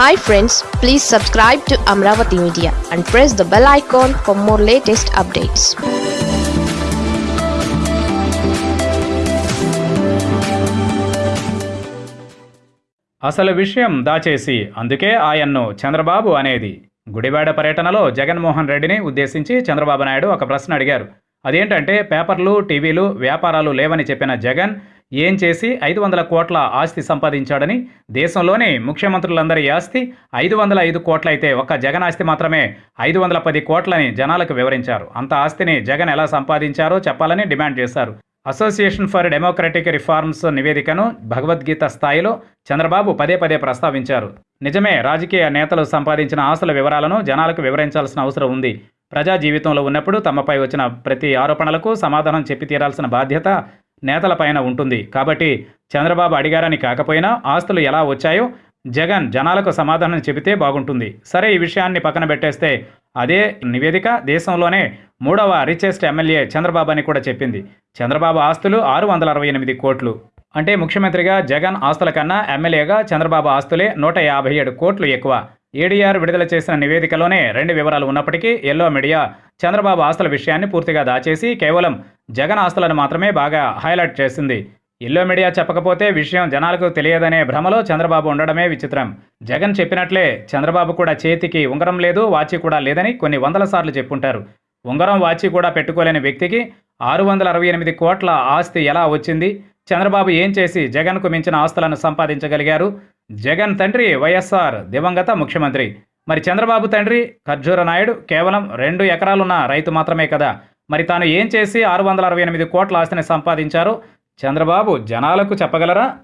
Hi friends please subscribe to Amaravati media and press the bell icon for more latest updates అసలు విషయం దాచేసి అందుకే ఆయన్ను చంద్రబాబు అనేది. గుడివాడ పర్యటనలో జగన్మోహన్ రెడ్డిని ఉద్దేశించి చంద్రబాబు నాయుడు ఒక ప్రశ్న అడిగారు. అదేంటంటే పేపర్లు టీవీలు వ్యాపారాలు లేవని చెప్పిన జగన్ ఏం చేసి ఐదు వందల కోట్ల ఆస్తి సంపాదించాడని దేశంలోని ముఖ్యమంత్రులందరి ఆస్తి ఐదు వందల ఐదు కోట్లయితే ఒక్క జగన్ ఆస్తి మాత్రమే ఐదు వందల పది కోట్లని జనాలకు వివరించారు. అంత ఆస్తిని జగన్ ఎలా సంపాదించారో చెప్పాలని డిమాండ్ చేశారు. అసోసియేషన్ ఫర్ డెమోక్రటిక్ రిఫార్మ్స్ నివేదికను భగవద్గీత స్థాయిలో చంద్రబాబు పదే పదే ప్రస్తావించారు. నిజమే రాజకీయ నేతలు సంపాదించిన ఆస్తుల వివరాలను జనాలకు వివరించాల్సిన అవసరం ఉంది. ప్రజా జీవితంలో ఉన్నప్పుడు తమపై వచ్చిన ప్రతి ఆరోపణలకు సమాధానం చెప్పి తీరాల్సిన బాధ్యత నేతలపైన ఉంటుంది. కాబట్టి చంద్రబాబు అడిగారని కాకపోయినా ఆస్తులు ఎలా వచ్చాయో జగన్ జనాలకు సమాధానం చెబితే బాగుంటుంది. సరే ఈ విషయాన్ని పక్కన పెట్టేస్తే అదే నివేదిక దేశంలోనే మూడవ రిచెస్ట్ ఎమ్మెల్యే చంద్రబాబు అని కూడా చెప్పింది. చంద్రబాబు ఆస్తులు ఆరు వందల అరవై ఎనిమిది కోట్లు. అంటే ముఖ్యమంత్రిగా జగన్ ఆస్తుల కన్నా ఎమ్మెల్యేగా చంద్రబాబు ఆస్తులే నూట యాభై ఏడు కోట్లు ఎక్కువ. ఏడీఆర్ విడుదల చేసిన నివేదికలోనే రెండు వివరాలు ఉన్నప్పటికీ ఎల్లో మీడియా చంద్రబాబు ఆస్తుల విషయాన్ని పూర్తిగా దాచేసి కేవలం జగన్ ఆస్తులను మాత్రమే బాగా హైలైట్ చేసింది. ఎల్లో మీడియా చెప్పకపోతే విషయం జనాలకు తెలియదనే భ్రమలో చంద్రబాబు ఉండడమే విచిత్రం. జగన్ చెప్పినట్లే చంద్రబాబు కూడా చేతికి ఉంగరం లేదు వాచి కూడా లేదని కొన్ని వందల సార్లు చెప్పుంటారు. ఉంగరం వాచి కూడా పెట్టుకోలేని వ్యక్తికి ఆరు వందల అరవై ఎనిమిది కోట్ల ఆస్తి ఎలా వచ్చింది? చంద్రబాబు ఏం చేసి జగన్కు మించిన ఆస్తులను సంపాదించగలిగారు? జగన్ తండ్రి వైఎస్ఆర్ దివంగత ముఖ్యమంత్రి. మరి చంద్రబాబు తండ్రి ఖర్జూర నాయుడు కేవలం రెండు ఎకరాలున్న రైతు మాత్రమే కదా. మరి తాను ఏం చేసి ఆరు వందల అరవై ఎనిమిది కోట్ల ఆస్తిని సంపాదించారో? చంద్రబాబు జనాలకు చెప్పగలరా?